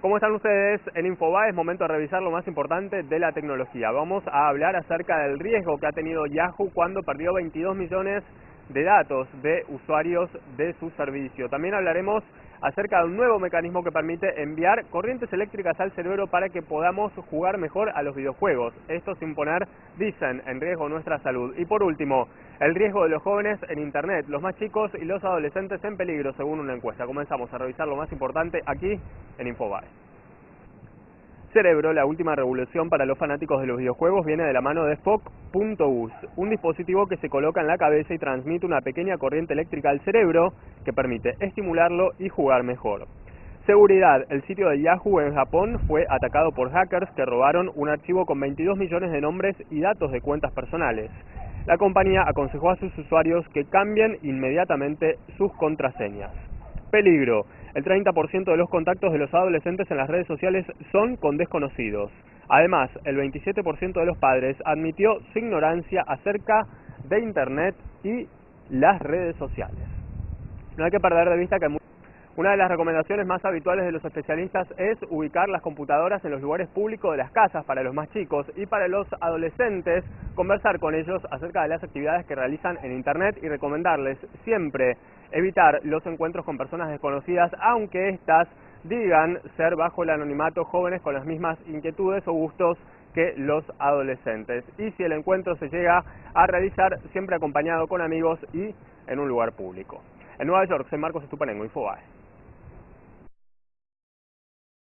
¿Cómo están ustedes? En Infobae es momento de revisar lo más importante de la tecnología. Vamos a hablar acerca del riesgo que ha tenido Yahoo cuando perdió 22 millones de datos de usuarios de su servicio. También hablaremos acerca de un nuevo mecanismo que permite enviar corrientes eléctricas al cerebro para que podamos jugar mejor a los videojuegos. Esto sin poner, dicen, en riesgo nuestra salud. Y por último, el riesgo de los jóvenes en Internet, los más chicos y los adolescentes en peligro, según una encuesta. Comenzamos a revisar lo más importante aquí en Infobae. Cerebro, la última revolución para los fanáticos de los videojuegos, viene de la mano de Spock.us, un dispositivo que se coloca en la cabeza y transmite una pequeña corriente eléctrica al cerebro que permite estimularlo y jugar mejor. Seguridad. El sitio de Yahoo en Japón fue atacado por hackers que robaron un archivo con 22 millones de nombres y datos de cuentas personales. La compañía aconsejó a sus usuarios que cambien inmediatamente sus contraseñas. Peligro. El 30% de los contactos de los adolescentes en las redes sociales son con desconocidos. Además, el 27% de los padres admitió su ignorancia acerca de Internet y las redes sociales. No hay que perder de vista que una de las recomendaciones más habituales de los especialistas es ubicar las computadoras en los lugares públicos de las casas para los más chicos y para los adolescentes conversar con ellos acerca de las actividades que realizan en Internet y recomendarles siempre evitar los encuentros con personas desconocidas aunque éstas digan ser bajo el anonimato jóvenes con las mismas inquietudes o gustos que los adolescentes. Y si el encuentro se llega a realizar, siempre acompañado con amigos y en un lugar público. En Nueva York, soy Marcos Estupanengo, Infobae.